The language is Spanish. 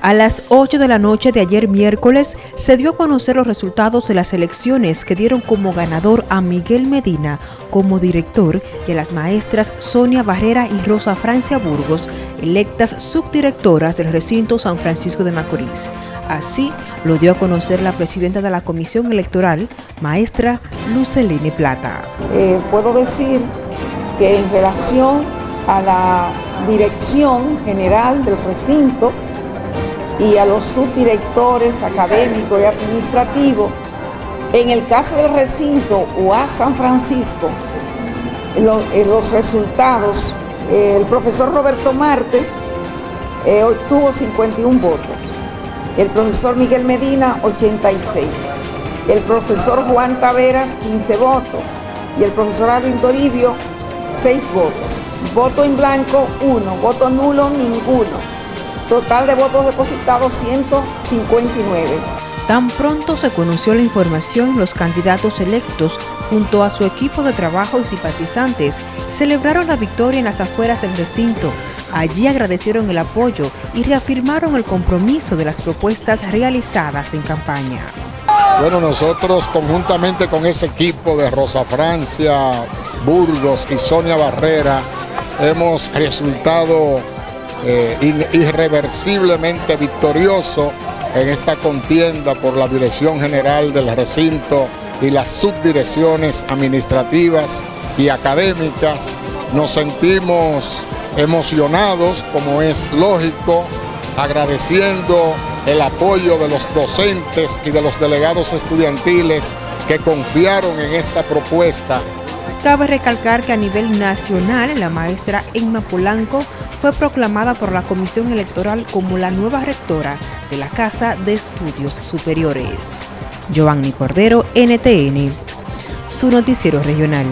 A las 8 de la noche de ayer miércoles se dio a conocer los resultados de las elecciones que dieron como ganador a Miguel Medina como director y a las maestras Sonia Barrera y Rosa Francia Burgos, electas subdirectoras del recinto San Francisco de Macorís. Así lo dio a conocer la presidenta de la Comisión Electoral, maestra Luceline Plata. Eh, puedo decir que en relación a la dirección general del recinto, y a los subdirectores académicos y administrativos, en el caso del recinto UA San Francisco, en los resultados, el profesor Roberto Marte eh, obtuvo 51 votos, el profesor Miguel Medina 86, el profesor Juan Taveras 15 votos. Y el profesor Arvin Toribio 6 votos. Voto en blanco 1, voto nulo ninguno. Total de votos depositados 159. Tan pronto se conoció la información, los candidatos electos, junto a su equipo de trabajo y simpatizantes, celebraron la victoria en las afueras del recinto. Allí agradecieron el apoyo y reafirmaron el compromiso de las propuestas realizadas en campaña. Bueno, nosotros conjuntamente con ese equipo de Rosa Francia, Burgos y Sonia Barrera, hemos resultado eh, irreversiblemente victorioso en esta contienda por la dirección general del recinto y las subdirecciones administrativas y académicas. Nos sentimos emocionados, como es lógico, agradeciendo el apoyo de los docentes y de los delegados estudiantiles que confiaron en esta propuesta. Cabe recalcar que a nivel nacional la maestra Emma Polanco fue proclamada por la Comisión Electoral como la nueva rectora de la Casa de Estudios Superiores. Giovanni Cordero, NTN, su noticiero regional.